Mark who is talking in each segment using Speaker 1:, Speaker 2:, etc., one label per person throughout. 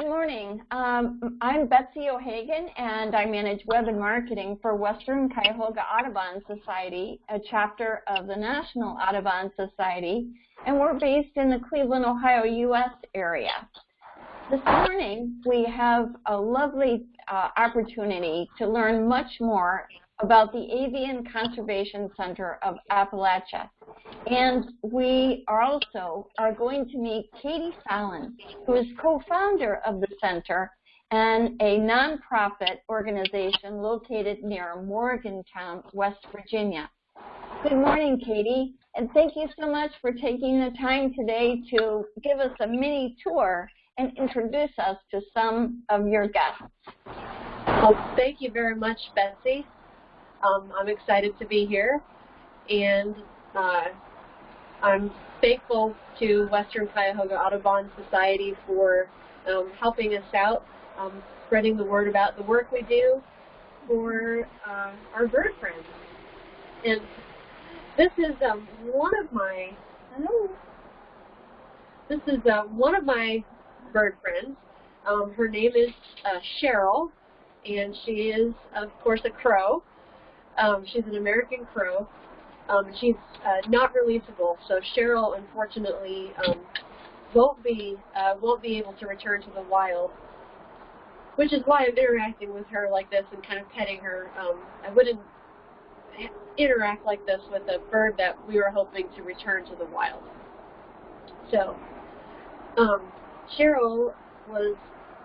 Speaker 1: Good morning. Um, I'm Betsy O'Hagan, and I manage web and marketing for Western Cuyahoga Audubon Society, a chapter of the National Audubon Society, and we're based in the Cleveland, Ohio, U.S. area. This morning, we have a lovely uh, opportunity to learn much more about the Avian Conservation Center of Appalachia. And we are also are going to meet Katie Fallon, who is co-founder of the center and a nonprofit organization located near Morgantown, West Virginia. Good morning, Katie, and thank you so much for taking the time today to give us a mini tour and introduce us to some of your guests.
Speaker 2: Well, thank you very much, Betsy. Um, I'm excited to be here, and uh, I'm thankful to Western Cuyahoga Audubon Society for um, helping us out, um, spreading the word about the work we do for uh, our bird friends. And this is um, one of my, hello, this is uh, one of my bird friends. Um, her name is uh, Cheryl, and she is, of course, a crow. Um, she's an American crow. Um, she's uh, not releasable, so Cheryl, unfortunately, um, won't be uh, won't be able to return to the wild. Which is why I'm interacting with her like this and kind of petting her. Um, I wouldn't interact like this with a bird that we were hoping to return to the wild. So, um, Cheryl was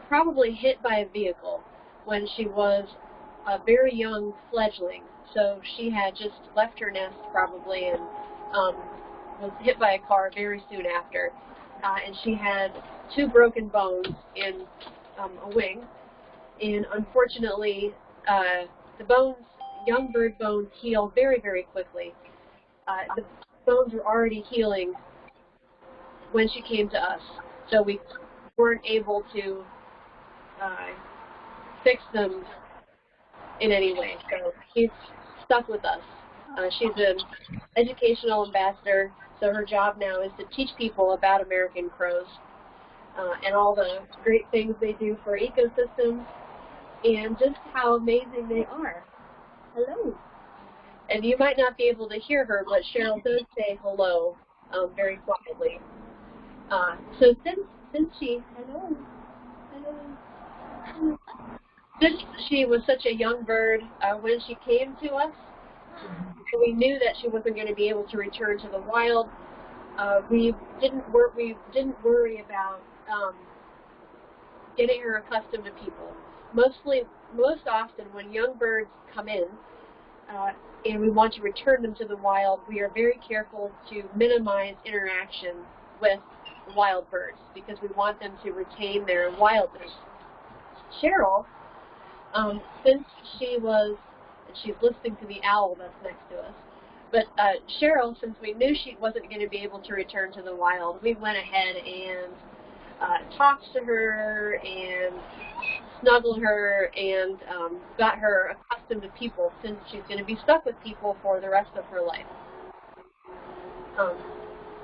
Speaker 2: probably hit by a vehicle when she was a very young fledgling so she had just left her nest probably and um, was hit by a car very soon after. Uh, and she had two broken bones in um, a wing. And unfortunately, uh, the bones, young bird bones, heal very, very quickly. Uh, the bones were already healing when she came to us. So we weren't able to uh, fix them in any way. So she's stuck with us. Uh, she's an educational ambassador, so her job now is to teach people about American crows uh, and all the great things they do for ecosystems and just how amazing they are. Hello. And you might not be able to hear her, but Cheryl does say hello um, very quietly. Uh, so since since she hello hello since she was such a young bird, uh, when she came to us, we knew that she wasn't going to be able to return to the wild. Uh, we didn't wor we didn't worry about um, getting her accustomed to people. Mostly, most often, when young birds come in uh, and we want to return them to the wild, we are very careful to minimize interaction with wild birds because we want them to retain their wildness. Cheryl um, since she was, she's listening to the owl that's next to us, but uh, Cheryl, since we knew she wasn't going to be able to return to the wild, we went ahead and uh, talked to her and snuggled her and um, got her accustomed to people since she's going to be stuck with people for the rest of her life. Um,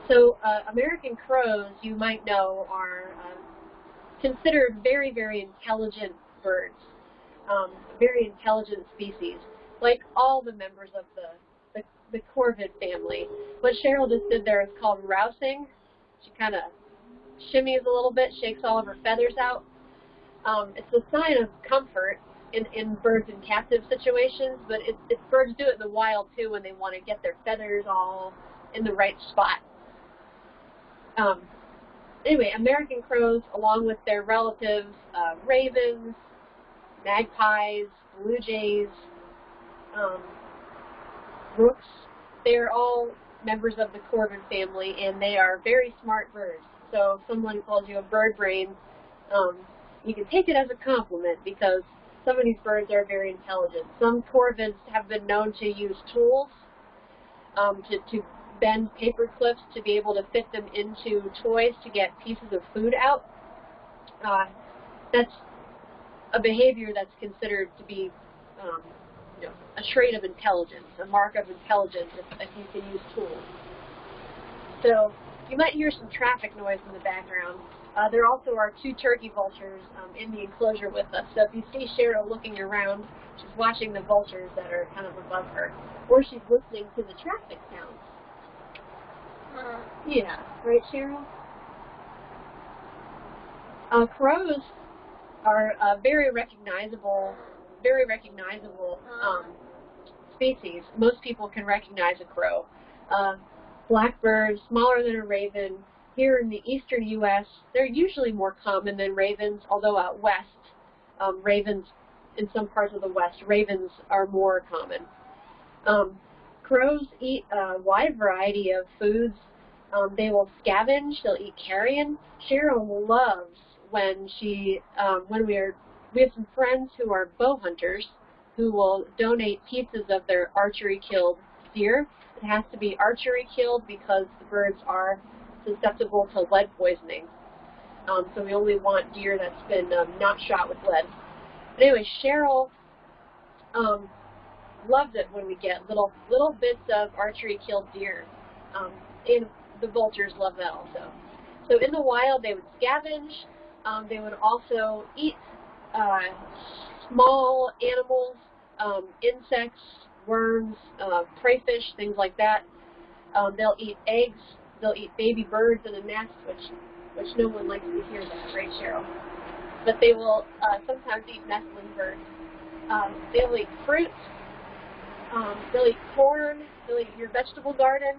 Speaker 2: so uh, American crows, you might know, are uh, considered very, very intelligent birds um, very intelligent species, like all the members of the, the, the corvid family. What Cheryl just did there is called rousing. She kind of shimmies a little bit, shakes all of her feathers out. Um, it's a sign of comfort in, in birds in captive situations, but it, it, birds do it in the wild too when they want to get their feathers all in the right spot. Um, anyway, American crows, along with their relatives, uh, ravens, magpies, blue jays, um, rooks. They're all members of the corvid family, and they are very smart birds. So if someone calls you a bird brain, um, you can take it as a compliment because some of these birds are very intelligent. Some corvids have been known to use tools um, to, to bend paper clips to be able to fit them into toys to get pieces of food out. Uh, that's a behavior that's considered to be um, you know, a trait of intelligence, a mark of intelligence if, if you can use tools. So you might hear some traffic noise in the background. Uh, there also are two turkey vultures um, in the enclosure with us. So if you see Cheryl looking around, she's watching the vultures that are kind of above her, or she's listening to the traffic sounds. Uh, yeah, right, Cheryl? Uh, crows are uh, very recognizable, very recognizable um, species. Most people can recognize a crow. Uh, smaller than a raven. Here in the eastern U.S., they're usually more common than ravens, although out west, um, ravens, in some parts of the west, ravens are more common. Um, crows eat a wide variety of foods. Um, they will scavenge, they'll eat carrion. Cheryl loves when she, um, when we are, we have some friends who are bow hunters who will donate pieces of their archery killed deer it has to be archery killed because the birds are susceptible to lead poisoning. Um, so we only want deer that's been um, not shot with lead. But anyway, Cheryl um, loves it when we get little little bits of archery killed deer. Um, and the vultures love that also. So in the wild, they would scavenge. Um, they would also eat uh, small animals, um, insects, worms, uh, crayfish, things like that. Um, they'll eat eggs. They'll eat baby birds in a nest, which which no one likes to hear that, right, Cheryl? But they will uh, sometimes eat nestling birds. Um, they'll eat fruit. Um, they'll eat corn. They'll eat your vegetable garden.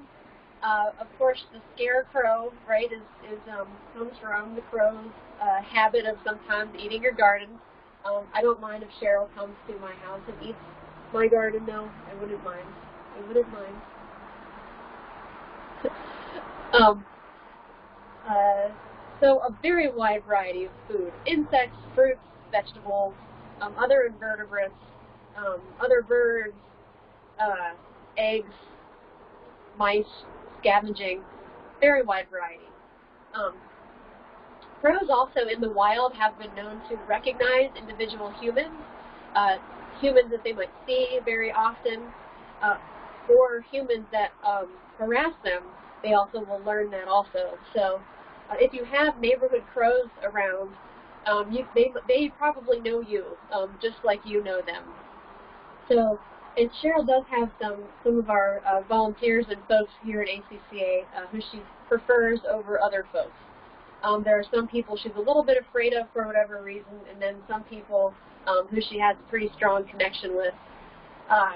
Speaker 2: Uh, of course, the scarecrow, right, is, is um, comes from the crow's uh, habit of sometimes eating your garden. Um, I don't mind if Cheryl comes to my house and eats my garden, no, I wouldn't mind. I wouldn't mind. um, uh, so a very wide variety of food. Insects, fruits, vegetables, um, other invertebrates, um, other birds, uh, eggs, mice, scavenging, very wide variety. Um, crows also in the wild have been known to recognize individual humans. Uh, humans that they might see very often, uh, or humans that um, harass them, they also will learn that also. So uh, if you have neighborhood crows around, um, you, they, they probably know you, um, just like you know them. So, and Cheryl does have some, some of our uh, volunteers and folks here at ACCA uh, who she prefers over other folks. Um, there are some people she's a little bit afraid of for whatever reason, and then some people um, who she has a pretty strong connection with. Uh,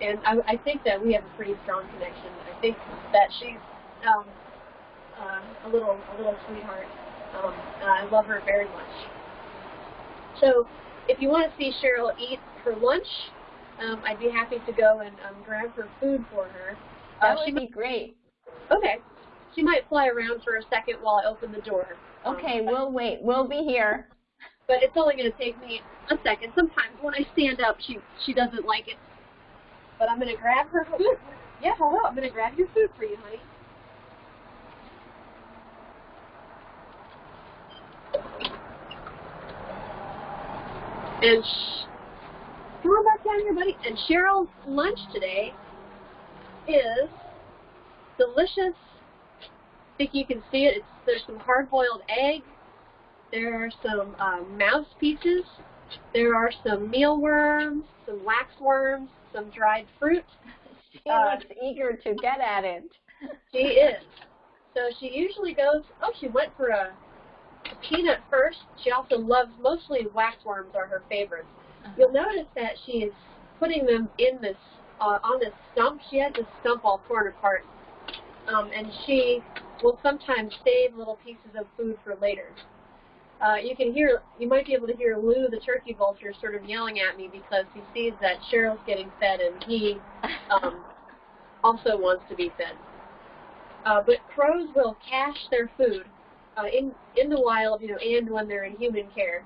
Speaker 2: and I, I think that we have a pretty strong connection. I think that she's um, uh, a little a little sweetheart. Um, I love her very much. So if you want to see Cheryl eat her lunch, um, I'd be happy to go and um, grab her food for her.
Speaker 1: Uh, that would be great.
Speaker 2: Okay. She might fly around for a second while I open the door.
Speaker 1: Okay, um, we'll wait. We'll be here.
Speaker 2: But it's only going to take me a second. Sometimes when I stand up, she she doesn't like it. But I'm gonna grab her food. Yeah, hello. I'm gonna grab your food for you, honey. And sh come on back down here, buddy. And Cheryl's lunch today is delicious. I think you can see it. It's, there's some hard-boiled egg. There are some um, mouse pieces there are some mealworms, some waxworms, some dried fruit.
Speaker 1: She uh, looks eager to get at it.
Speaker 2: She is. So she usually goes, oh, she went for a, a peanut first. She also loves, mostly waxworms are her favorites. Uh -huh. You'll notice that she is putting them in this, uh, on this stump. She has this stump all torn apart. Um, and she will sometimes save little pieces of food for later. Uh, you can hear, you might be able to hear Lou, the turkey vulture, sort of yelling at me because he sees that Cheryl's getting fed and he um, also wants to be fed. Uh, but crows will cache their food uh, in in the wild, you know, and when they're in human care,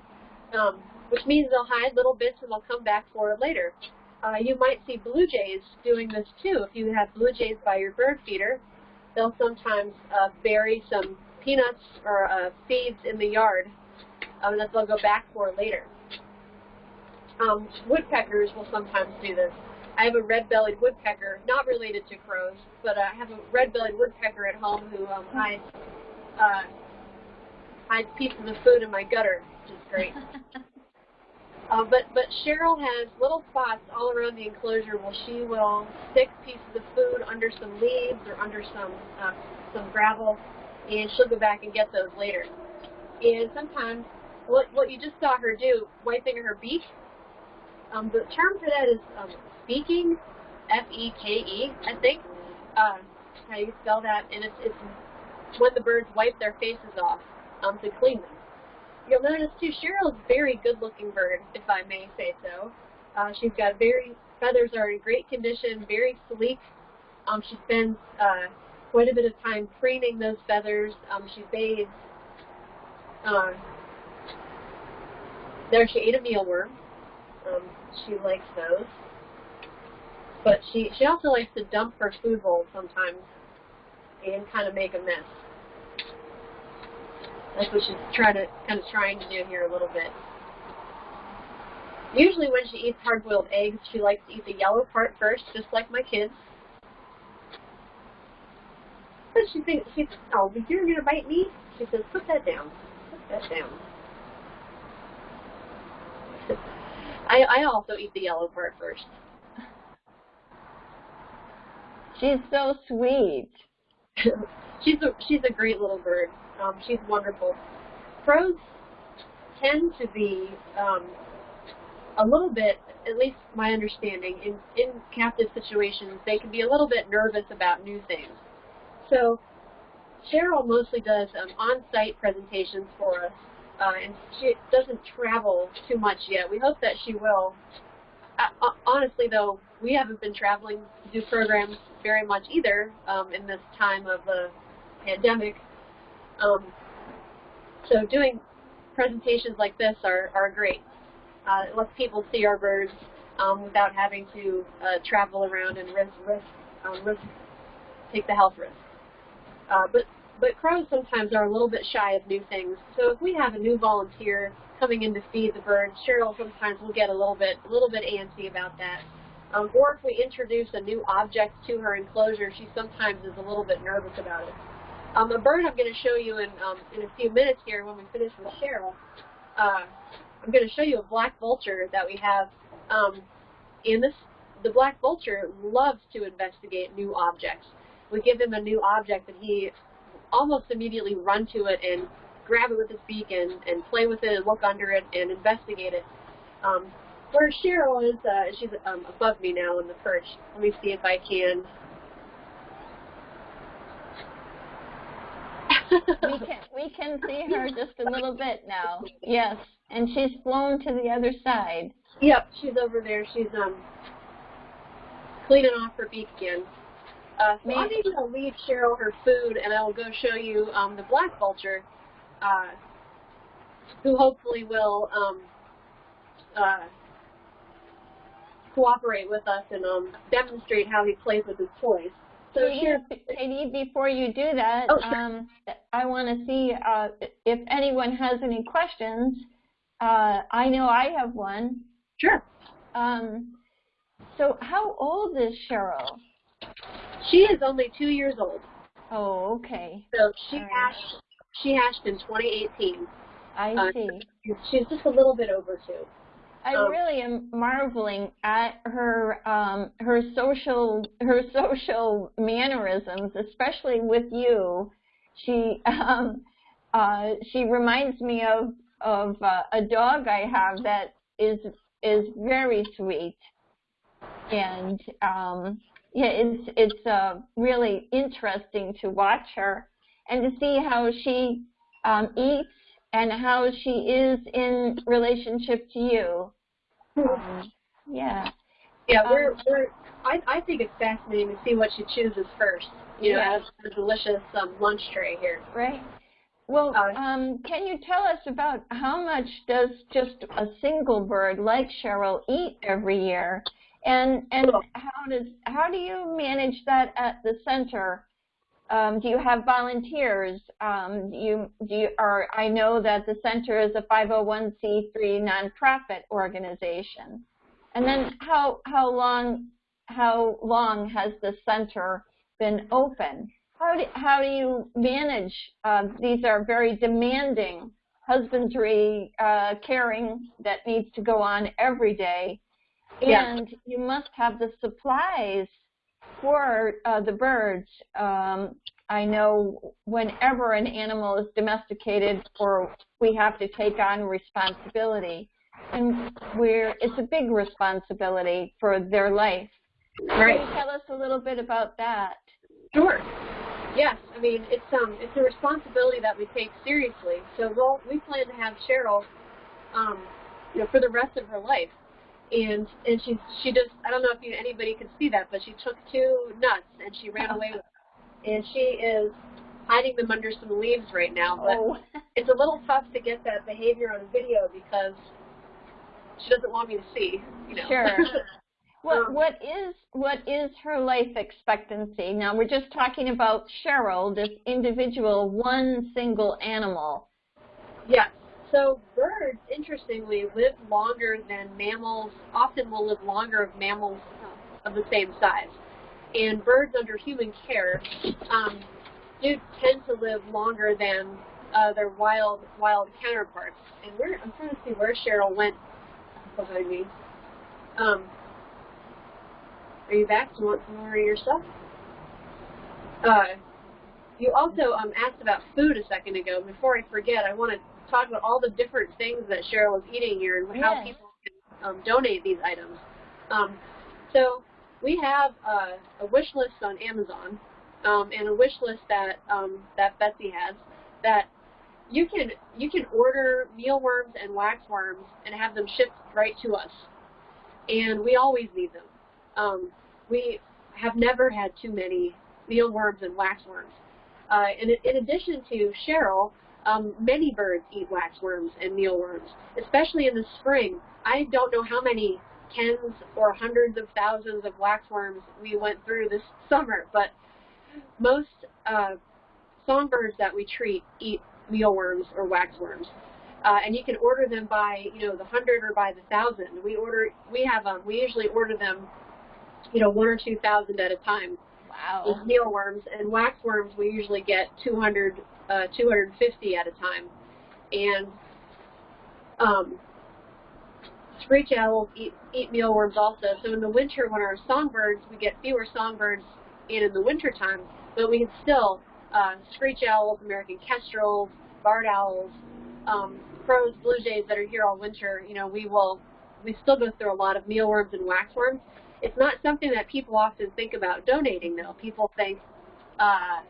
Speaker 2: um, which means they'll hide little bits and they'll come back for it later. Uh, you might see blue jays doing this too. If you have blue jays by your bird feeder, they'll sometimes uh, bury some peanuts or uh, seeds in the yard um, that they'll go back for later. Um, woodpeckers will sometimes do this. I have a red-bellied woodpecker, not related to crows, but I have a red-bellied woodpecker at home who um, hides, uh, hides pieces of food in my gutter, which is great. uh, but but Cheryl has little spots all around the enclosure where she will stick pieces of food under some leaves or under some uh, some gravel, and she'll go back and get those later. And sometimes what what you just saw her do, wiping her beak, um, the term for that is um, feaking, F-E-K-E, I think. Uh, how you spell that, and it's, it's when the birds wipe their faces off um, to clean them. You'll notice too, Cheryl's very good-looking bird, if I may say so. Uh, she's got very feathers are in great condition, very sleek. Um, she spends uh, quite a bit of time preening those feathers. Um, she bathes. Uh, there, she ate a mealworm. Um, she likes those. But she she also likes to dump her food bowl sometimes and kind of make a mess. That's what she's trying to kind of trying to do here a little bit. Usually when she eats hard-boiled eggs, she likes to eat the yellow part first, just like my kids. But she thinks, she's, oh, but you're going to bite me? She says, put that down. Put that down. I, I also eat the yellow part first.
Speaker 1: She's so sweet.
Speaker 2: she's a she's a great little bird. Um, she's wonderful. Crows tend to be um, a little bit, at least my understanding, in in captive situations, they can be a little bit nervous about new things. So Cheryl mostly does um, on-site presentations for us, uh, and she doesn't travel too much yet. We hope that she will. Uh, honestly, though, we haven't been traveling do programs very much either um, in this time of the pandemic. Um, so doing presentations like this are, are great. Uh, it lets people see our birds um, without having to uh, travel around and risk, risk, um, risk, take the health risk. Uh, but but crows sometimes are a little bit shy of new things. So if we have a new volunteer coming in to feed the birds, Cheryl sometimes will get a little bit a little bit antsy about that. Um, or if we introduce a new object to her enclosure, she sometimes is a little bit nervous about it. Um, a bird I'm going to show you in, um, in a few minutes here when we finish with Cheryl. Uh, I'm going to show you a black vulture that we have. Um, this, the black vulture loves to investigate new objects. We give him a new object and he almost immediately run to it and grab it with his beak and, and play with it and look under it and investigate it. Um, where Cheryl is, uh, she's um, above me now in the perch. Let me see if I can.
Speaker 1: we can we can see her just a little bit now. Yes, and she's flown to the other side.
Speaker 2: Yep, she's over there. She's um cleaning off her beak again. Uh, so I'm going to leave Cheryl her food, and I will go show you um, the black vulture, uh, who hopefully will um, uh, cooperate with us and um, demonstrate how he plays with his toys.
Speaker 1: So Katie, Katie, before you do that, oh, sure. um, I want to see uh, if anyone has any questions. Uh, I know I have one.
Speaker 2: Sure.
Speaker 1: Um, so how old is Cheryl?
Speaker 2: She is only two years old.
Speaker 1: Oh, okay.
Speaker 2: So she right. hatched. She hatched in 2018.
Speaker 1: I uh, see.
Speaker 2: She's just a little bit over two.
Speaker 1: I um, really am marveling at her um, her social her social mannerisms, especially with you. She um, uh, she reminds me of of uh, a dog I have that is is very sweet, and um, yeah, it's it's uh, really interesting to watch her and to see how she um, eats and how she is in relationship to you. Um, yeah.
Speaker 2: Yeah, we're, um, we're I, I think it's fascinating to see what she chooses first. You know, yeah. as the delicious um, lunch tray here.
Speaker 1: Right. Well, uh, um, can you tell us about how much does just a single bird like Cheryl eat every year, and and how does how do you manage that at the center? Um, do you have volunteers? Um, do you, do you, or I know that the center is a 501c3 nonprofit organization. And then how, how long how long has the center been open? How do, how do you manage, uh, these are very demanding husbandry, uh, caring that needs to go on every day. And
Speaker 2: Yeah.
Speaker 1: you must have the supplies for uh, the birds. Um, I know whenever an animal is domesticated or we have to take on responsibility, and we're, it's a big responsibility for their life.
Speaker 2: Right.
Speaker 1: Can you tell us a little bit about that?
Speaker 2: Sure. Yes, I mean it's um it's a responsibility that we take seriously. So we'll we plan to have Cheryl, um, you know, for the rest of her life, and and she she just I don't know if you anybody could see that, but she took two nuts and she ran away with, them. and she is hiding them under some leaves right now. But
Speaker 1: Oh,
Speaker 2: it's a little tough to get that behavior on video because she doesn't want me to see. You know.
Speaker 1: Sure. what
Speaker 2: Um,
Speaker 1: what is what is her life expectancy? Now we're just talking about Cheryl, this individual, one single animal.
Speaker 2: Yes. So birds, interestingly, live longer than mammals. Often will live longer of mammals of the same size. And birds under human care um, do tend to live longer than uh, their wild wild counterparts. And I'm trying to see where Cheryl went behind me. Um, are you back? Do you want some more of your stuff? Uh, you also um, asked about food a second ago. Before I forget, I want to talk about all the different things that Cheryl is eating here and how people can um, donate these items. Um, so we have uh, a wish list on Amazon um, and a wish list that um, that Betsy has that you can you can order mealworms and waxworms and have them shipped right to us. And we always need them. Um, we have never had too many mealworms and waxworms. Uh, in, in addition to Cheryl, um, many birds eat waxworms and mealworms, especially in the spring. I don't know how many tens or hundreds of thousands of waxworms we went through this summer, but most uh, songbirds that we treat eat mealworms or waxworms. Uh, and you can order them by, you know, the hundred or by the thousand. We order, we have, um, we usually order them, you know, one or two thousand at a time
Speaker 1: Wow.
Speaker 2: with mealworms, and waxworms we usually get 200, uh, 250 at a time. And um, screech owls eat, eat mealworms also. So in the winter, when our songbirds, we get fewer songbirds in in the winter time, but we can still uh, screech owls, American kestrels, barred owls, um, crows, blue jays that are here all winter. You know, we will we still go through a lot of mealworms and waxworms. It's not something that people often think about donating, though. People think, uh,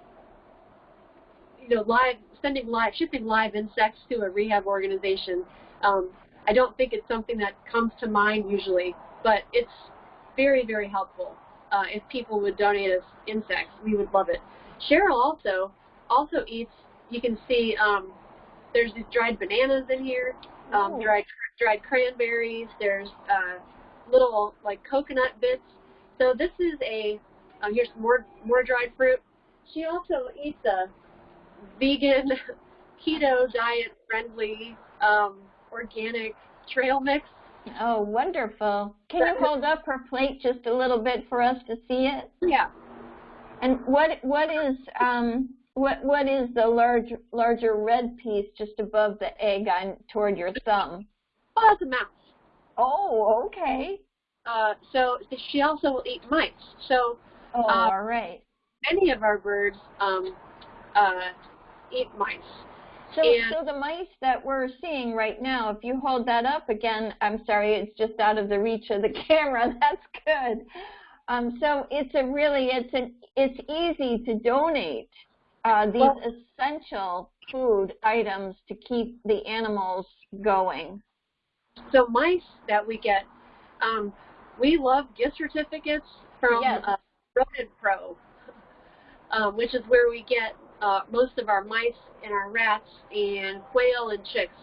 Speaker 2: you know, live sending live shipping live insects to a rehab organization. Um, I don't think it's something that comes to mind usually, but it's very, very helpful. Uh, if people would donate us insects, we would love it. Cheryl also also eats. You can see um, there's these dried bananas in here, um,
Speaker 1: Oh.
Speaker 2: dried dried cranberries. There's uh, little like coconut bits. So this is a uh, here's more more dried fruit. She also eats a vegan, keto diet friendly, um, organic trail mix.
Speaker 1: Oh, wonderful. Can you hold up her plate just a little bit for us to see it?
Speaker 2: Yeah.
Speaker 1: And what what is um what what is the large larger red piece just above the egg on toward your thumb?
Speaker 2: Oh, that's a mouse.
Speaker 1: Oh, okay.
Speaker 2: Uh, so she also will eat mice. So
Speaker 1: Oh,
Speaker 2: Uh,
Speaker 1: all right.
Speaker 2: many of our birds um, uh, eat mice.
Speaker 1: So,
Speaker 2: and-
Speaker 1: so the mice that we're seeing right now, if you hold that up again, I'm sorry, it's just out of the reach of the camera. That's good. Um, so it's a really, it's an, it's easy to donate uh, these
Speaker 2: Well-
Speaker 1: essential food items to keep the animals going.
Speaker 2: So mice that we get, um, we love gift certificates from
Speaker 1: Yes.
Speaker 2: uh, Rodent Pro, um, which is where we get uh, most of our mice and our rats and quail and chicks.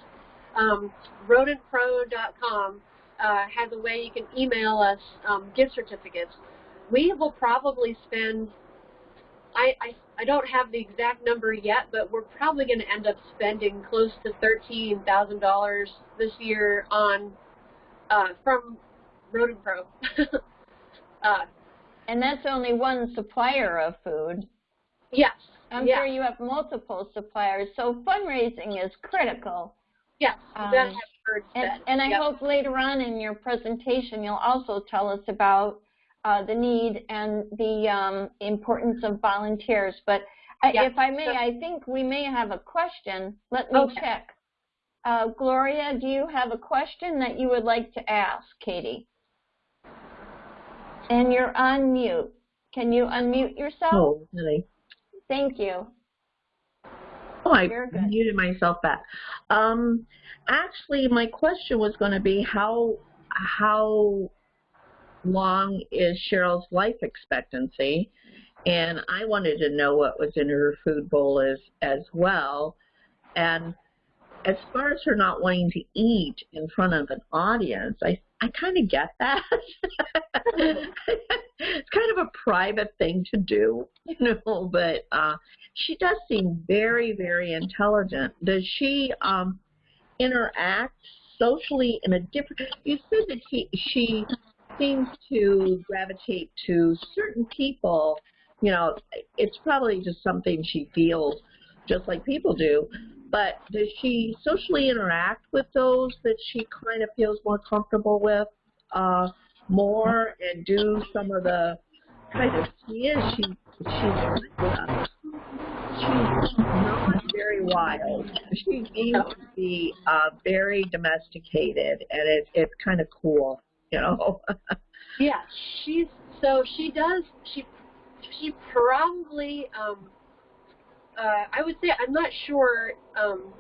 Speaker 2: Um, rodentpro.com uh, has a way you can email us um, gift certificates. We will probably spend, I, I, I don't have the exact number yet, but we're probably going to end up spending close to $13,000 this year on uh, from Rodent Pro. uh,
Speaker 1: And that's only one supplier of food.
Speaker 2: Yes.
Speaker 1: I'm
Speaker 2: yeah.
Speaker 1: sure you have multiple suppliers, so fundraising is critical.
Speaker 2: Yes.
Speaker 1: Um,
Speaker 2: that has birds
Speaker 1: And, and I
Speaker 2: Yep.
Speaker 1: hope later on in your presentation, you'll also tell us about uh, the need and the um, importance of volunteers. But I,
Speaker 2: Yeah,
Speaker 1: if I may,
Speaker 2: sure.
Speaker 1: I think we may have a question. Let me
Speaker 2: Okay.
Speaker 1: check. Uh, Gloria, do you have a question that you would like to ask Katie? And you're on mute. Can you unmute yourself?
Speaker 3: Oh, really?
Speaker 1: Thank you.
Speaker 3: Oh, I muted myself back. Um, actually, my question was going to be how how long is Cheryl's life expectancy? And I wanted to know what was in her food bowl as as well. And as far as her not wanting to eat in front of an audience, I I kind of get that. it's kind of a private thing to do, you know, but uh she does seem very, very intelligent. Does she um, interact socially in a different? You said that he, she seems to gravitate to certain people. You know, it's probably just something she feels, just like people do. But does she socially interact with those that she kind of feels more comfortable with uh, more and do some of the kind of she is she she's uh, she's not very wild. She seems to be uh, very domesticated, and it, it's kind of cool, you know.
Speaker 2: Yeah, she's so she does she she probably um uh I would say I'm not sure um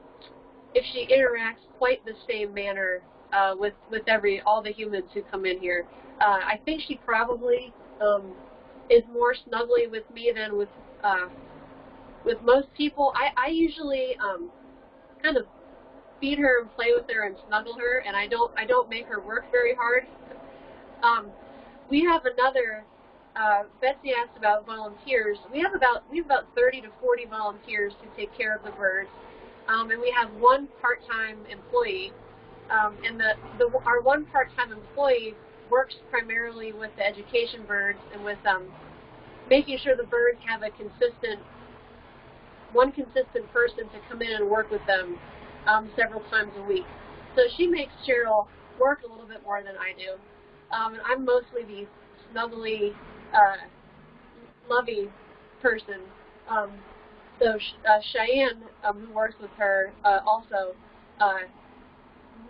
Speaker 2: if she interacts quite the same manner uh with with every all the humans who come in here. Uh I think she probably um is more snuggly with me than with uh with most people. I I usually um kind of feed her and play with her and snuggle her and I don't I don't make her work very hard. Um we have another. Uh, Betsy asked about volunteers. We have about we have about 30 to 40 volunteers to take care of the birds, um, and we have one part-time employee. Um, and the, the our one part-time employee works primarily with the education birds and with um, making sure the birds have a consistent one consistent person to come in and work with them um, several times a week. So she makes Cheryl work a little bit more than I do. Um, and I'm mostly the snuggly, uh, lovey person. Um, so uh, Cheyenne, um, who works with her, uh, also uh,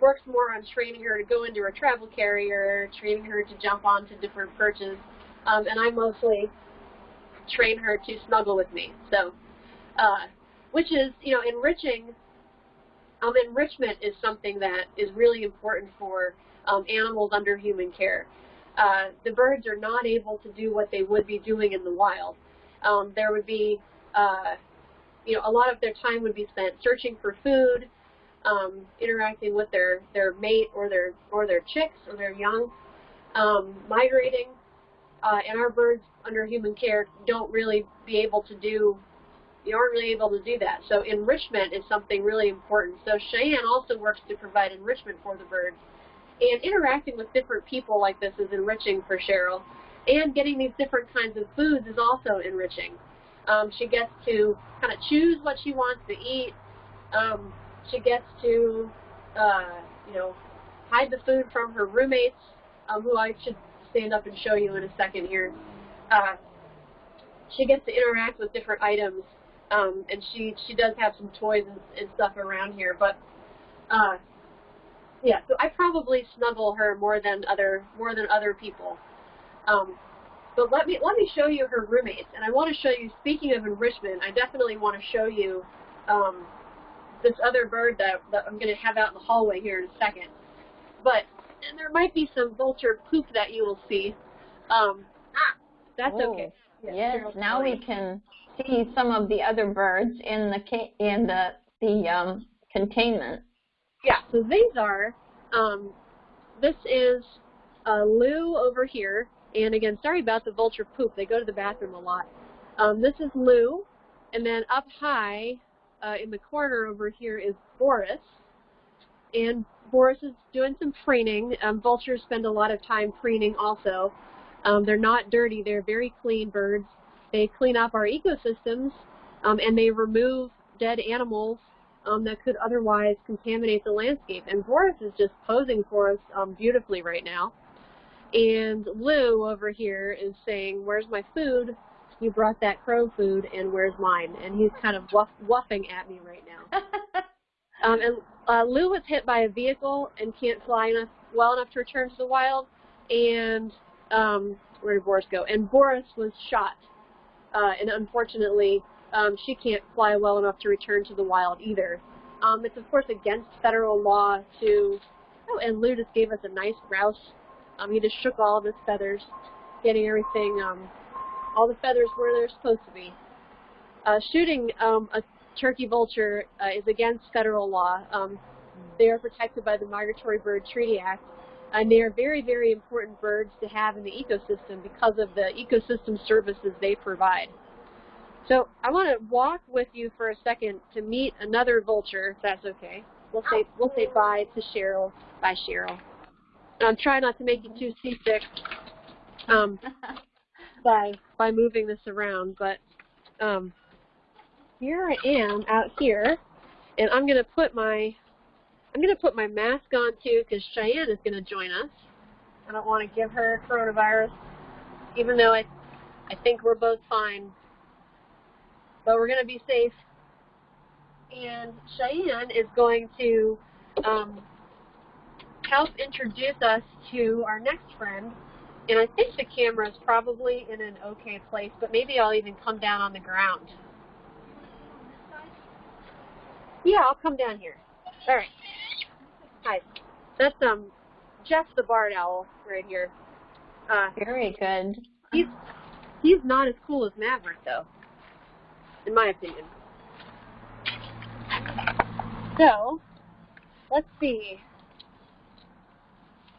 Speaker 2: works more on training her to go into her travel carrier, training her to jump onto different perches, um, and I mostly train her to snuggle with me. So, uh, which is, you know, enriching. Um, enrichment is something that is really important for um, animals under human care. Uh, the birds are not able to do what they would be doing in the wild. Um, there would be, uh, you know, a lot of their time would be spent searching for food, um, interacting with their, their mate or their or their chicks or their young, um, migrating. Uh, and our birds under human care don't really be able to do, you aren't really able to do that. So enrichment is something really important. So Cheyenne also works to provide enrichment for the birds. And interacting with different people like this is enriching for Cheryl. And getting these different kinds of foods is also enriching. Um, she gets to kind of choose what she wants to eat. Um, she gets to, uh, you know, hide the food from her roommates, um, who I should stand up and show you in a second here. Uh, she gets to interact with different items, um, and she she does have some toys and, and stuff around here, but uh, yeah, so I probably snuggle her more than other more than other people. Um, but let me let me show you her roommates, and I want to show you. Speaking of enrichment, I definitely want to show you um, this other bird that, that I'm going to have out in the hallway here in a second. But and there might be some vulture poop that you will see. Um, ah, that's
Speaker 1: Oh,
Speaker 2: okay. Yeah,
Speaker 1: Yes, now we can see some of the other birds in the ca- in the the um, containment.
Speaker 2: Yeah, so these are, um, this is uh, Lou over here, and again, sorry about the vulture poop, they go to the bathroom a lot. Um, this is Lou, and then up high uh, in the corner over here is Boris, and Boris is doing some preening. Um, vultures spend a lot of time preening also. Um, they're not dirty, they're very clean birds. they clean up our ecosystems, um, and they remove dead animals um, that could otherwise contaminate the landscape. And Boris is just posing for us um, beautifully right now. And Lou over here is saying, where's my food? You brought that crow food, and where's mine? And he's kind of wuff, wuffing at me right now. um, and uh, Lou was hit by a vehicle and can't fly enough, well enough to return to the wild. And um, where did Boris go? And Boris was shot. Uh, and unfortunately, um, she can't fly well enough to return to the wild either. Um, it's of course against federal law to, oh, and Lou just gave us a nice rouse. Um, he just shook all of his feathers, getting everything, um, all the feathers where they're supposed to be. Uh, shooting um, a turkey vulture uh, is against federal law. Um, they are protected by the Migratory Bird Treaty Act, and they are very, very important birds to have in the ecosystem because of the ecosystem services they provide. So I want to walk with you for a second to meet another vulture, if that's okay. We'll say we'll say bye to Cheryl. Bye, Cheryl. I'm trying not to make you too seasick um, by by moving this around, but um, here I am out here, and I'm gonna put my I'm gonna put my mask on too because Cheyenne is gonna join us. I don't want to give her coronavirus, even though I I think we're both fine but we're going to be safe. And Cheyenne is going to um, help introduce us to our next friend. And I think the camera is probably in an okay place, but maybe I'll even come down on the ground. Yeah, I'll come down here. All right. Hi. That's um Jeff the barred owl right here.
Speaker 1: Uh, Very good.
Speaker 2: He's he's not as cool as Maverick though in my opinion. So, let's see.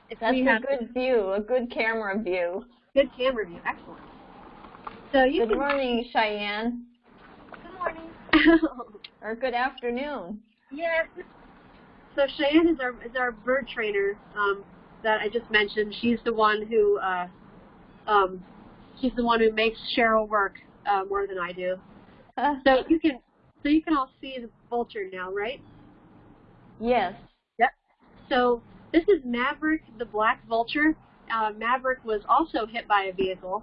Speaker 1: If That's a good view, a good camera view.
Speaker 2: Good camera view, excellent. So you
Speaker 1: Good morning, Cheyenne.
Speaker 2: Good morning.
Speaker 1: or good afternoon.
Speaker 2: Yes. So Cheyenne is our is our bird trainer um, that I just mentioned. She's the one who uh, um, she's the one who makes Cheryl work uh, more than I do. so you can so you can all see the vulture now, right?
Speaker 1: Yes.
Speaker 2: Yep. So this is Maverick, the black vulture. Uh, Maverick was also hit by a vehicle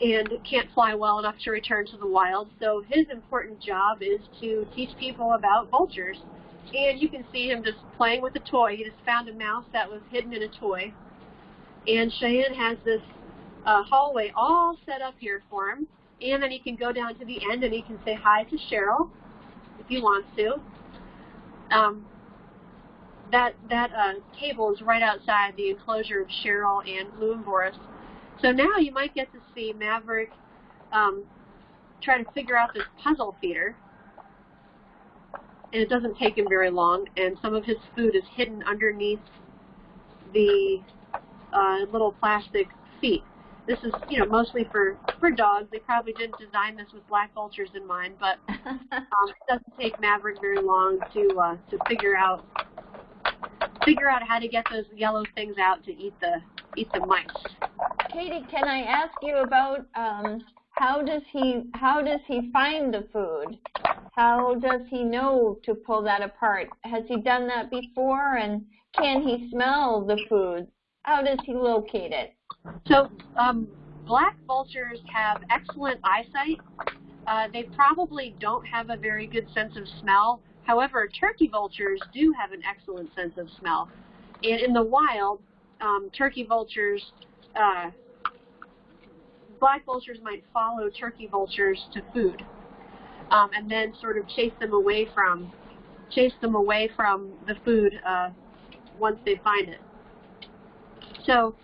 Speaker 2: and can't fly well enough to return to the wild. So his important job is to teach people about vultures. And you can see him just playing with a toy. He just found a mouse that was hidden in a toy. And Cheyenne has this uh, hallway all set up here for him. And then he can go down to the end and he can say hi to Cheryl if he wants to. Um, that that uh, table is right outside the enclosure of Cheryl and Lou and Boris. So now you might get to see Maverick um, try to figure out this puzzle feeder. And it doesn't take him very long, and some of his food is hidden underneath the uh, little plastic feet. This is, you know, mostly for, for dogs. They probably didn't design this with black vultures in mind, but um, it doesn't take Maverick very long to uh, to figure out figure out how to get those yellow things out to eat the eat the mice.
Speaker 1: Katie, can I ask you about um, how does he how does he find the food? How does he know to pull that apart? Has he done that before? And can he smell the food? How does he locate it?
Speaker 2: So um, black vultures have excellent eyesight. Uh, they probably don't have a very good sense of smell. However, turkey vultures do have an excellent sense of smell. And in the wild, um, turkey vultures, uh, black vultures might follow turkey vultures to food, um, and then sort of chase them away from, chase them away from the food uh, once they find it. So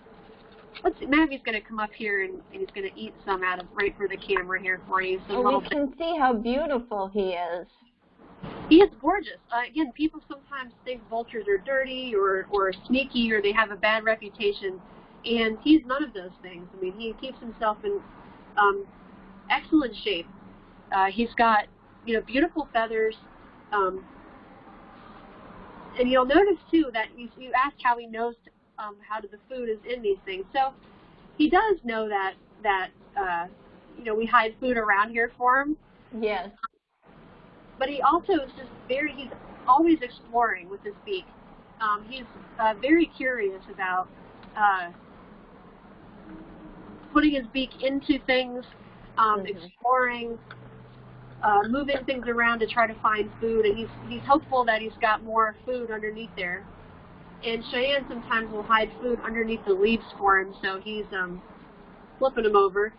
Speaker 2: Let's see, Maggie's going to come up here and, and he's going to eat some out of right for the camera here for you.
Speaker 1: So oh, we can see how beautiful he is.
Speaker 2: He is gorgeous. Uh, again, people sometimes think vultures are dirty or, or sneaky or they have a bad reputation, and he's none of those things. I mean, he keeps himself in um, excellent shape. Uh, he's got, you know, beautiful feathers. Um, and you'll notice, too, that you, you asked how he knows um, how the food is in these things. So he does know that that uh, you know, we hide food around here for him.
Speaker 1: Yes.
Speaker 2: But he also is just very, he's always exploring with his beak. Um, he's uh, very curious about uh, putting his beak into things, um,
Speaker 1: Mhm.
Speaker 2: exploring, uh, moving things around to try to find food, and he's he's hopeful that he's got more food underneath there. And Cheyenne sometimes will hide food underneath the leaves for him, so he's um, flipping them over.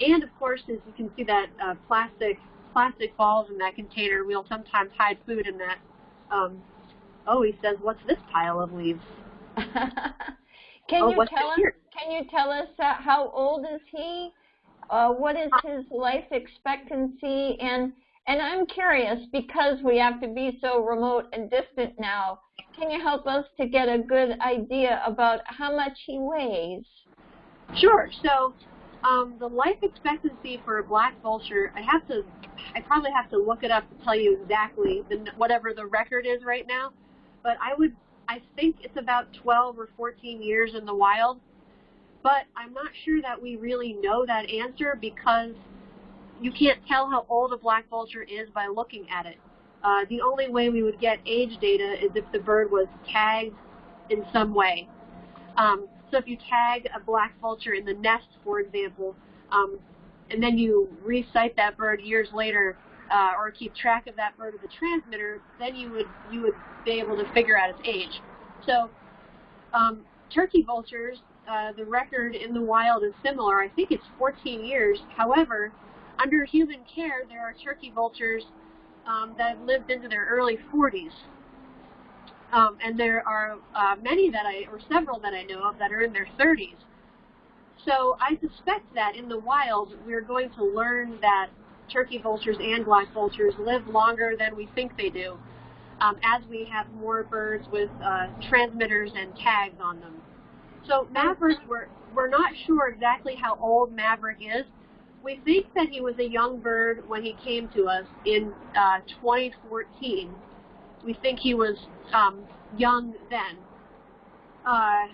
Speaker 2: And of course, as you can see that uh, plastic plastic balls in that container, we'll sometimes hide food in that. Um, oh, he says, "What's this pile of leaves?"
Speaker 1: can
Speaker 2: Oh,
Speaker 1: you tell us?
Speaker 2: here?
Speaker 1: Can you tell us uh, how old is he? Uh, what is his life expectancy? And and I'm curious because we have to be so remote and distant now. Can you help us to get a good idea about how much he weighs?
Speaker 2: Sure. So, um, the life expectancy for a black vulture, I have to, I probably have to look it up to tell you exactly the, whatever the record is right now. But I would, I think it's about 12 or 14 years in the wild. But I'm not sure that we really know that answer because you can't tell how old a black vulture is by looking at it. Uh, the only way we would get age data is if the bird was tagged in some way. Um, so if you tag a black vulture in the nest, for example, um, and then you resight that bird years later, uh, or keep track of that bird with a transmitter, then you would you would be able to figure out its age. So um, turkey vultures, uh, the record in the wild is similar. I think it's 14 years. However, under human care, there are turkey vultures um, that have lived into their early 40s. Um, and there are uh, many that I, or several that I know of, that are in their 30s. So I suspect that in the wild, we're going to learn that turkey vultures and black vultures live longer than we think they do, um, as we have more birds with uh, transmitters and tags on them. So Maverick, we're, we're not sure exactly how old Maverick is. We think that he was a young bird when he came to us in uh, 2014. We think he was um, young then. Uh,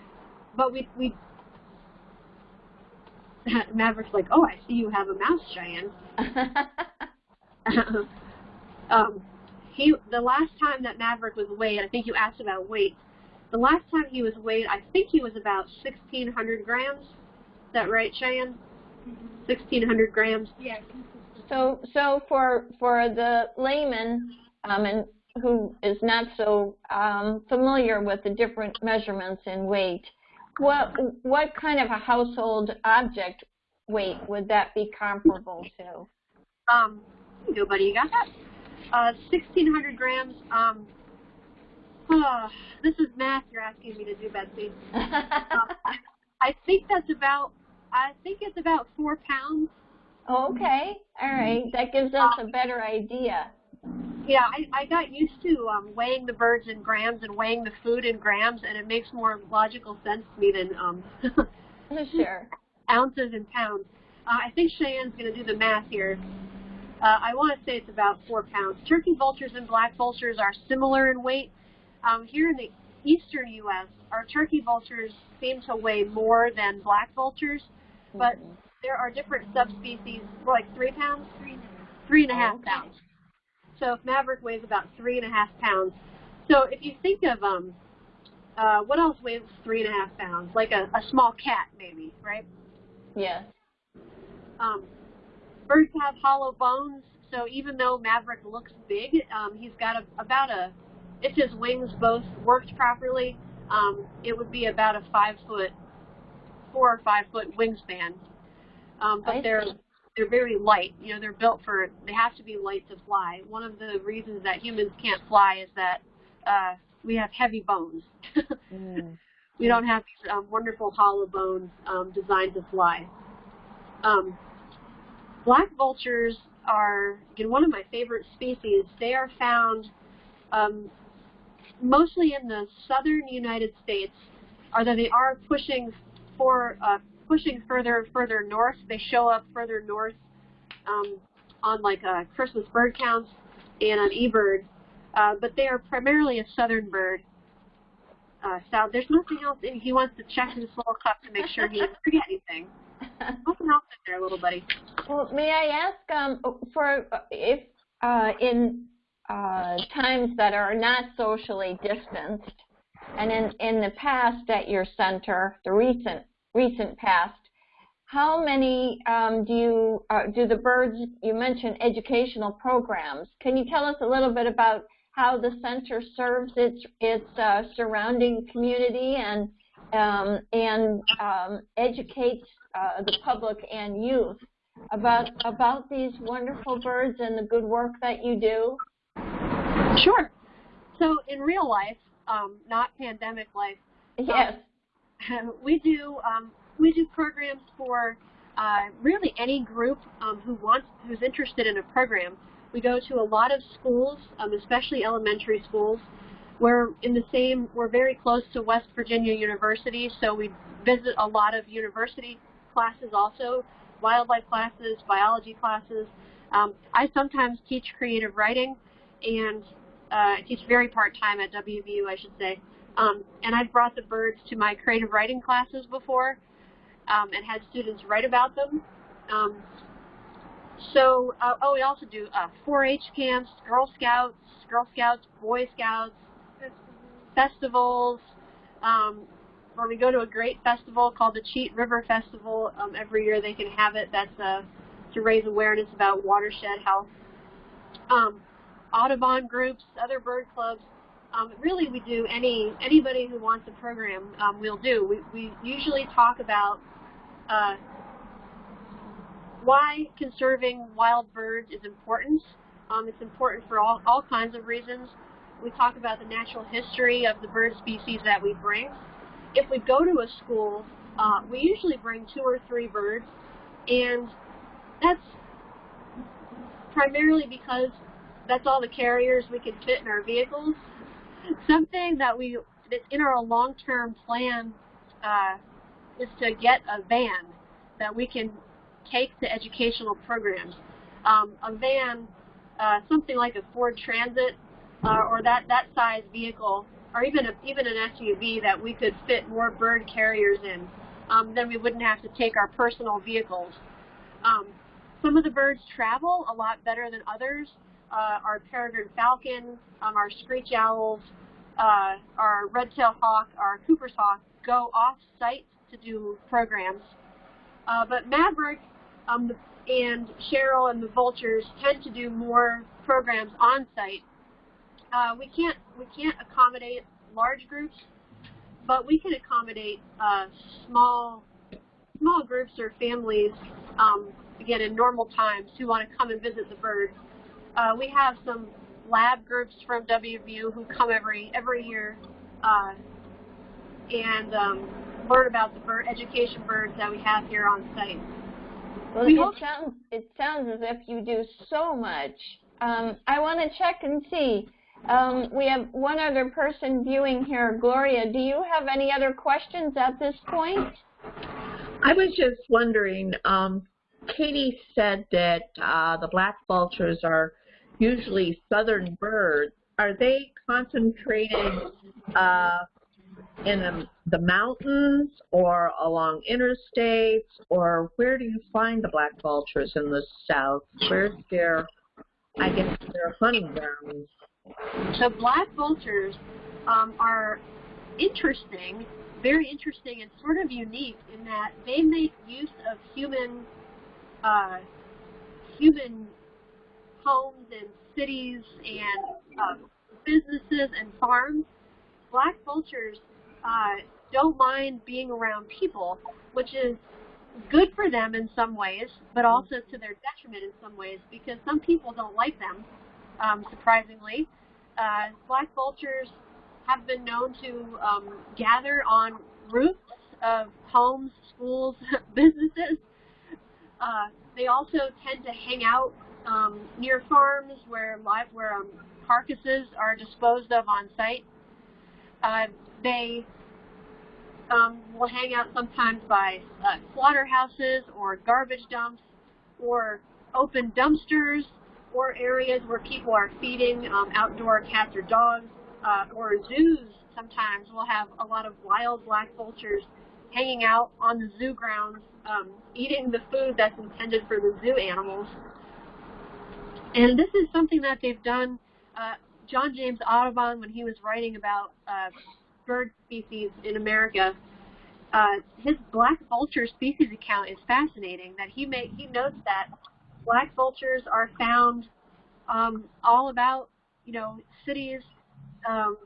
Speaker 2: but we, we Maverick's like, oh, I see you have a mouse, Cheyenne. um, he, the last time that Maverick was weighed, I think you asked about weight. The last time he was weighed, I think he was about 1,600 grams. Is that right, Cheyenne? 1,600 grams.
Speaker 4: Yeah.
Speaker 1: So, so for for the layman um, and who is not so um, familiar with the different measurements in weight, what what kind of a household object weight would that be comparable to?
Speaker 2: Um, go, buddy, you got that? Uh, 1,600 grams. Um, uh, this is math you're asking me to do, Betsy. Um, I think that's about, I think it's about four pounds.
Speaker 1: okay, all right, that gives us a better idea.
Speaker 2: Yeah, I, I got used to um, weighing the birds in grams and weighing the food in grams, and it makes more logical sense to me than um,
Speaker 1: Sure.
Speaker 2: ounces and pounds. Uh, I think Cheyenne's going to do the math here. Uh, I want to say it's about four pounds. Turkey vultures and black vultures are similar in weight. Um, here in the eastern U.S., our turkey vultures seem to weigh more than black vultures, but
Speaker 1: Mhm.
Speaker 2: there are different subspecies, like three pounds, three
Speaker 1: Okay.
Speaker 2: pounds. So if Maverick weighs about three and a half pounds, so if you think of um, uh, what else weighs three and a half pounds? Like a, a small cat, maybe, right?
Speaker 1: Yes.
Speaker 2: Um, birds have hollow bones, so even though Maverick looks big, um, he's got a, about a, if his wings both worked properly, um, it would be about a five foot, four or five foot wingspan. Um, but
Speaker 1: I
Speaker 2: they're
Speaker 1: see.
Speaker 2: they're very light. You know, they're built for they have to be light to fly. One of the reasons that humans can't fly is that uh, we have heavy bones.
Speaker 1: Mm.
Speaker 2: we don't have these um, wonderful hollow bones um, designed to fly. Um, black vultures are again one of my favorite species. They are found um, mostly in the southern United States, although they are pushing for uh, pushing further and further north. They show up further north um, on like uh, Christmas bird counts and on eBird, uh, but they are primarily a southern bird. Uh, Sal, there's nothing else. in He wants to check his little cup to make sure he didn't forget anything. Open up there, little buddy.
Speaker 1: Well, may I ask um, for if uh, in uh, times that are not socially distanced, and in, in the past at your center, the recent recent past, how many um, do you uh, do the birds? You mentioned educational programs. Can you tell us a little bit about how the center serves its its uh, surrounding community and um, and um, educates uh, the public and youth about about these wonderful birds and the good work that you do?
Speaker 2: Sure. So in real life, um, not pandemic life,
Speaker 1: yes,
Speaker 2: um, we do um, we do programs for uh, really any group um, who wants who's interested in a program. We go to a lot of schools, um, especially elementary schools. We're in the same. We're very close to West Virginia University, so we visit a lot of university classes also, wildlife classes, biology classes. Um, I sometimes teach creative writing, and uh, I teach very part-time at WVU, I should say. Um, and I've brought the birds to my creative writing classes before um, and had students write about them. Um, so, uh, oh, we also do uh, 4-H camps, Girl Scouts, Girl Scouts, Boy Scouts, festivals. Um, we go to a great festival called the Cheat River Festival. Um, every year they can have it. That's uh, to raise awareness about watershed health. Um, Audubon groups, other bird clubs. Um, really, we do any anybody who wants a program, um, we'll do. We, we usually talk about uh, why conserving wild birds is important. Um, it's important for all, all kinds of reasons. We talk about the natural history of the bird species that we bring. If we go to a school, uh, we usually bring two or three birds, and that's primarily because that's all the carriers we can fit in our vehicles. Something that we that's in our long-term plan uh, is to get a van that we can take to educational programs. Um, a van, uh, something like a Ford Transit uh, or that, that size vehicle, or even a, even an SUV that we could fit more bird carriers in, um, then we wouldn't have to take our personal vehicles. Um, some of the birds travel a lot better than others. Uh, our peregrine falcon, um, our screech owls, uh, our red-tailed hawk, our Cooper's hawk go off-site to do programs. Uh, but Maverick um, and Cheryl and the Vultures tend to do more programs on site. Uh, we can't we can't accommodate large groups, but we can accommodate uh, small small groups or families. Um, again, in normal times, who want to come and visit the birds. Uh, we have some lab groups from WVU who come every every year uh, and um, learn about the bird education birds that we have here on site.
Speaker 1: Well, we it sounds it sounds as if you do so much. Um, I want to check and see. Um, we have one other person viewing here, Gloria. Do you have any other questions at this point?
Speaker 3: I was just wondering. Um, Katie said that uh, the black vultures are usually southern birds. Are they concentrated uh, in the, the mountains or along interstates, or where do you find the black vultures in the south? Where's their, I guess, their hunting grounds?
Speaker 2: The black vultures um, are interesting, very interesting, and sort of unique in that they make use of human, uh, human homes and cities and uh, businesses and farms. Black vultures uh, don't mind being around people, which is good for them in some ways, but also to their detriment in some ways because some people don't like them, um, surprisingly. Uh, black vultures have been known to um, gather on roofs of homes, schools, businesses. Uh, they also tend to hang out um, near farms where live, where um, carcasses are disposed of on site. Uh, they um, will hang out sometimes by uh, slaughterhouses or garbage dumps or open dumpsters or areas where people are feeding um, outdoor cats or dogs uh, or zoos sometimes will have a lot of wild black vultures hanging out on the zoo grounds, um, eating the food that's intended for the zoo animals. And this is something that they've done. Uh, John James Audubon, when he was writing about uh, bird species in America, uh, his black vulture species account is fascinating. That he may, he notes that black vultures are found um, all about you know cities, um,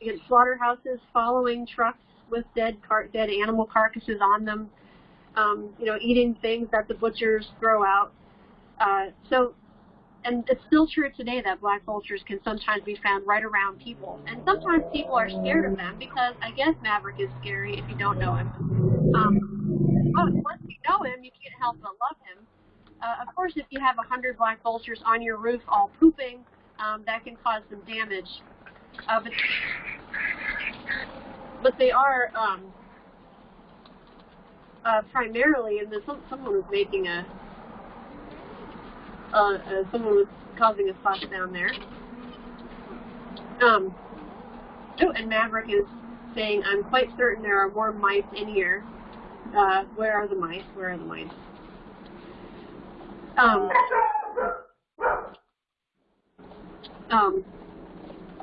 Speaker 2: you slaughterhouses following trucks with dead car dead animal carcasses on them, um, you know, eating things that the butchers throw out. Uh, so, and it's still true today that black vultures can sometimes be found right around people, and sometimes people are scared of them because I guess Maverick is scary if you don't know him. Um, but once you know him, you can't help but love him. Uh, of course, if you have a hundred black vultures on your roof all pooping, um, that can cause some damage. Uh, but but they are um, uh, primarily, and some, someone was making a, uh, uh, someone was causing a fuss down there. Um, oh, and Maverick is saying, I'm quite certain there are more mice in here. Uh, where are the mice? Where are the mice? Um, um,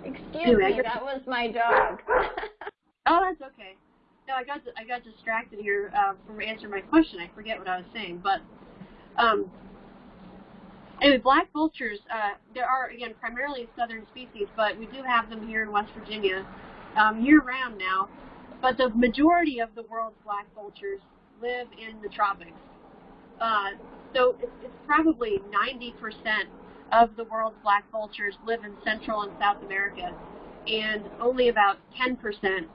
Speaker 1: Excuse
Speaker 2: Anyway,
Speaker 1: me, that was my dog.
Speaker 2: Oh, that's okay. No, I got I got distracted here uh, from answering my question. I forget what I was saying, but um, anyway, black vultures. Uh, there are again primarily southern species, but we do have them here in West Virginia um, year round now. But the majority of the world's black vultures live in the tropics. Uh, so it's, it's probably 90% of the world's black vultures live in Central and South America, and only about 10%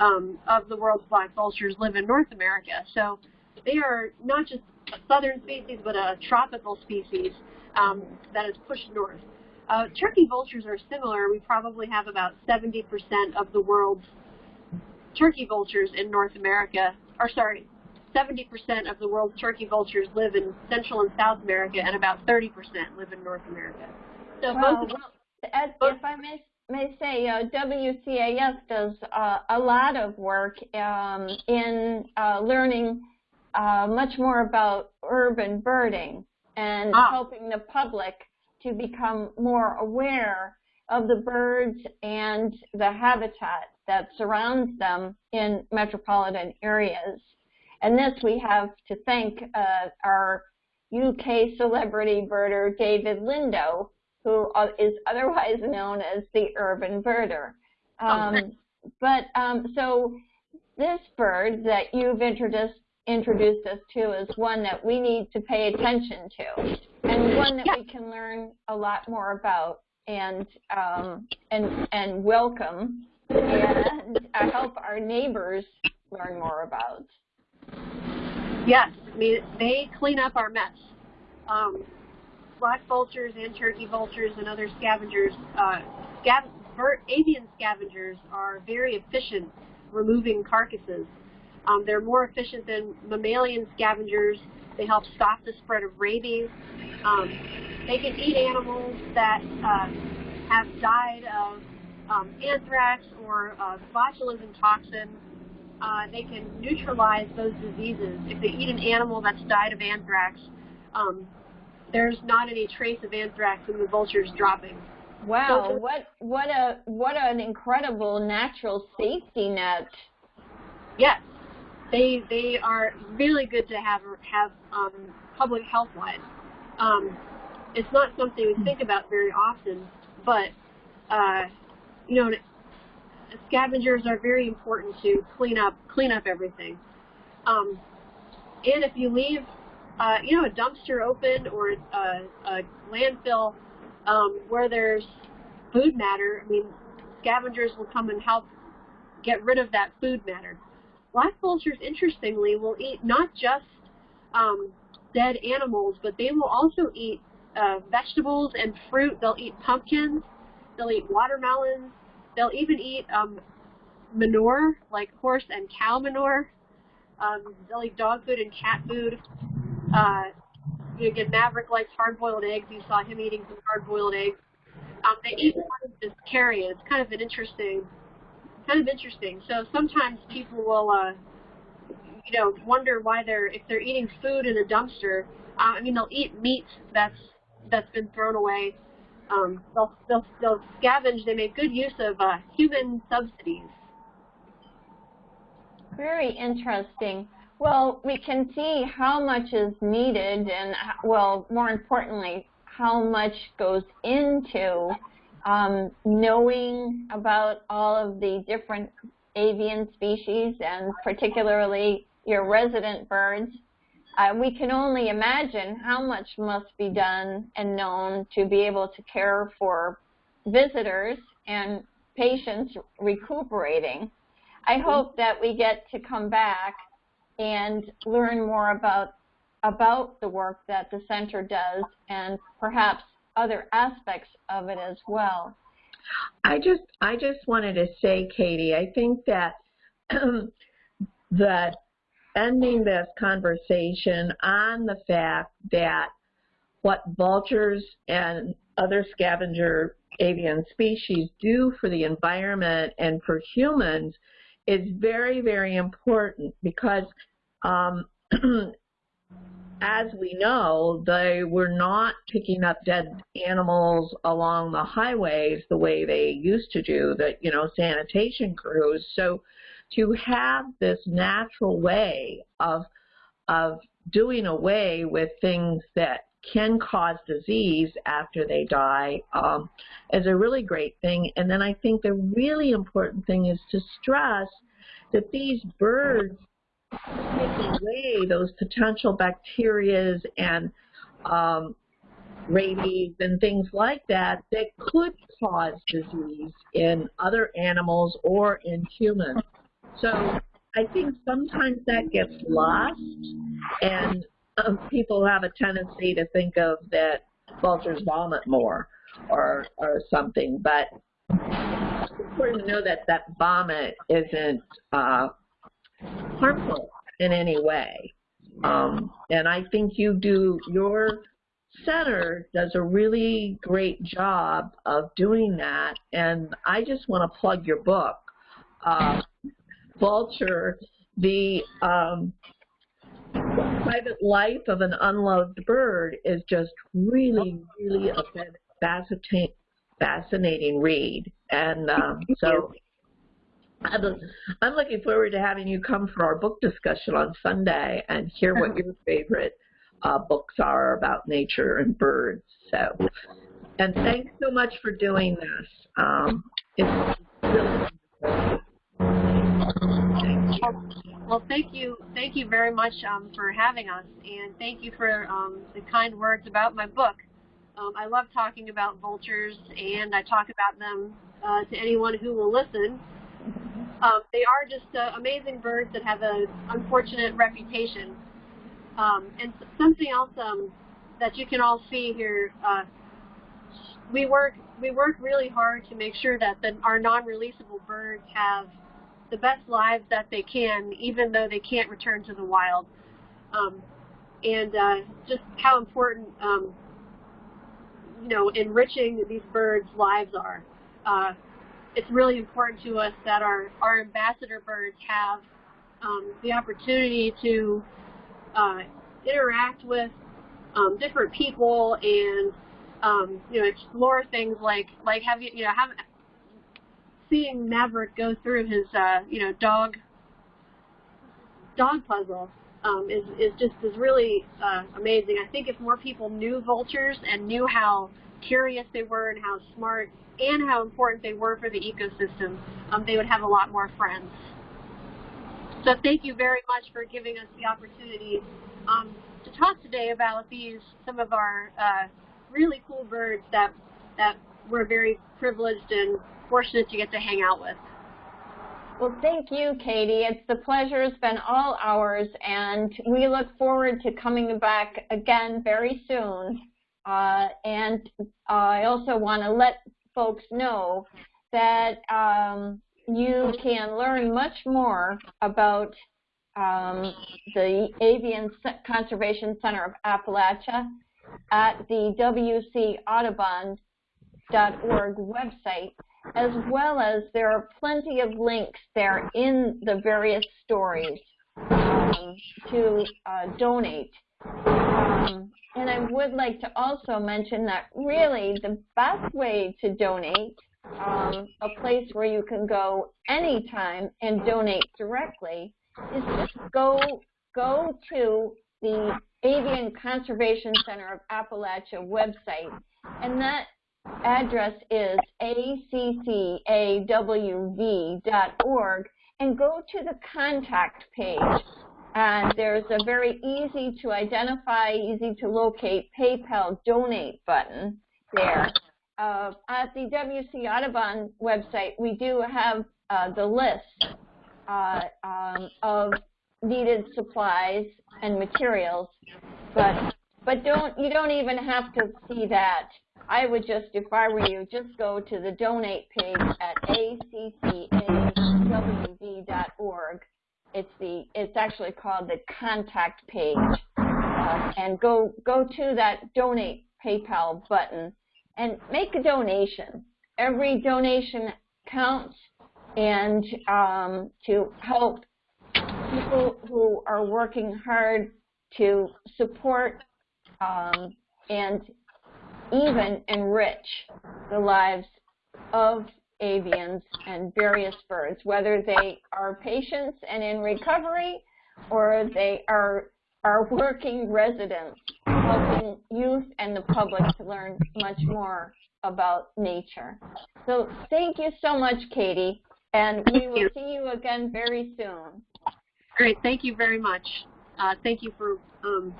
Speaker 2: um, of the world's black vultures live in North America. So they are not just a southern species, but a tropical species um, that is pushed north. Uh, turkey vultures are similar. We probably have about 70% of the world's turkey vultures in North America, or sorry, 70% of the world's turkey vultures live in Central and South America, and about 30% live in North America. So
Speaker 1: Well,
Speaker 2: both
Speaker 1: well, as-
Speaker 2: both-
Speaker 1: if I may, may say, uh, WCAS does uh, a lot of work um, in uh, learning uh, much more about urban birding and
Speaker 2: Ah.
Speaker 1: helping the public to become more aware of the birds and the habitat that surrounds them in metropolitan areas. And this we have to thank uh, our UK celebrity birder David Lindo, who uh, otherwise known as the urban birder. Um, but um, so this bird that you've introduced introduced us to is one that we need to pay attention to, and one that we can learn a lot more about and um, and and welcome and uh, help our neighbors learn more about.
Speaker 2: Yes, I mean, they clean up our mess. Um, black vultures and turkey vultures and other scavengers, uh, scav avian scavengers are very efficient removing carcasses. Um, they're more efficient than mammalian scavengers. They help stop the spread of rabies. Um, they can eat animals that uh, have died of um, anthrax or uh, botulism toxin uh, they can neutralize those diseases. If they eat an animal that's died of anthrax, um, there's not any trace of anthrax in the vultures dropping.
Speaker 1: Wow, what what a what an incredible natural safety net.
Speaker 2: Yes, they they are really good to have have um, public health wise. Um, it's not something we think about very often, but uh, you know, scavengers are very important to clean up clean up everything. Um, and if you leave, uh, you know, a dumpster open or a, a landfill um, where there's food matter, I mean, scavengers will come and help get rid of that food matter. Black vultures, interestingly, will eat not just um, dead animals, but they will also eat uh, vegetables and fruit. They'll eat pumpkins. They'll eat watermelons. They'll even eat um, manure, like horse and cow manure. Um, they'll eat dog food and cat food. Uh, you Maverick likes hard-boiled eggs. You saw him eating some hard-boiled eggs. Um, they eat part of this carrion. It's kind of an interesting, kind of interesting. So sometimes people will, uh, you know, wonder why they're if they're eating food in a dumpster. Uh, I mean, they'll eat meat that's that's been thrown away. Um, they'll, they'll they'll scavenge. They make good use of uh, human subsidies.
Speaker 1: Very interesting. Well, we can see how much is needed and, well, more importantly, how much goes into um, knowing about all of the different avian species and particularly your resident birds. Uh, we can only imagine how much must be done and known to be able to care for visitors and patients recuperating. I hope that we get to come back and learn more about about the work that the center does and perhaps other aspects of it as well.
Speaker 3: I just I just wanted to say, Katie, I think that that ending this conversation on the fact that what vultures and other scavenger avian species do for the environment and for humans is very, very important because um, as we know, they were not picking up dead animals along the highways the way they used to do, the, you know, sanitation crews. So to have this natural way of, of doing away with things that can cause disease after they die um, is a really great thing. And then I think the really important thing is to stress that these birds take away those potential bacterias and um, rabies and things like that that could cause disease in other animals or in humans. So I think sometimes that gets lost, and um, people have a tendency to think of that vultures vomit more or or something. But it's important to know that that vomit isn't uh, harmful in any way. Um, and I think you do your center does a really great job of doing that. And I just want to plug your book. Uh, vulture, the um, private life of an unloved bird is just really, really a fascinating, fascinating read. And um, so I'm, looking forward to having you come for our book discussion on Sunday and hear what your favorite uh, books are about nature and birds. So, and thanks so much for doing this. Um, it's really
Speaker 2: well, thank you, thank you very much um, for having us, and thank you for um, the kind words about my book. Um, I love talking about vultures, and I talk about them uh, to anyone who will listen. Um, they are just uh, amazing birds that have an unfortunate reputation. Um, and something else um, that you can all see here, uh, we work we work really hard to make sure that the, our non-releasable birds have the best lives that they can, even though they can't return to the wild. Um, and uh, just how important, um, you know, enriching these birds' lives are. Uh, it's really important to us that our, our ambassador birds have um, the opportunity to uh, interact with um, different people and um, you know explore things like like have you you know have seeing Maverick go through his, uh, you know, dog dog puzzle um, is is just is really uh, amazing. I think if more people knew vultures and knew how curious they were and how smart and how important they were for the ecosystem, um, they would have a lot more friends. So thank you very much for giving us the opportunity um, to talk today about these some of our uh, really cool birds that that we're very privileged and fortunate to get to hang out with.
Speaker 1: Well, thank you, Katie. It's the pleasure It's been all ours, and we look forward to coming back again very soon. Uh, and uh, I also want to let folks know that um, you can learn much more about um, the Avian Conservation Center of Appalachia at the WCAudubon.org website as well as there are plenty of links there in the various stories um, to uh, donate. Um, and I would like to also mention that really the best way to donate, um, a place where you can go anytime and donate directly, is just go go to the Avian Conservation Center of Appalachia website, and that address is accawv.org, and go to the contact page. And there's a very easy to identify, easy to locate PayPal donate button there. Uh, at the WC Audubon website, we do have uh, the list uh, um, of needed supplies and materials, but but don't you don't even have to see that. I would just, if I were you, just go to the donate page at accawv.org. It's the it's actually called the contact page, uh, and go go to that donate PayPal button and make a donation. Every donation counts, and um, to help people who are working hard to support um, and even enrich the lives of avians and various birds, whether they are patients and in recovery or they are, are working residents, helping youth and the public to learn much more about nature. So thank you so much, Katie, and we will see you again very soon.
Speaker 2: Great. Thank you very much. Uh, thank you for, um,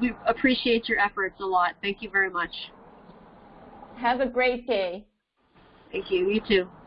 Speaker 2: we appreciate your efforts a lot. Thank you very much.
Speaker 1: Have a great day.
Speaker 2: Thank you. You too.